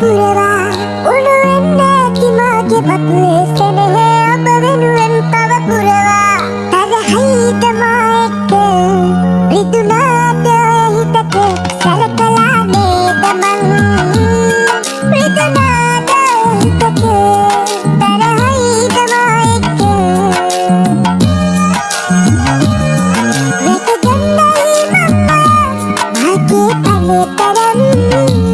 පුරවා උළුවෙන්න ඇති මාගේ පපුවේ සැනහ ඔබ වෙනුවෙන් පව පුරවා තද හයිතමා එක්ක රිදුනාට හිතට සැලකලා නේද මං රිදුනාට හිතට Thank you.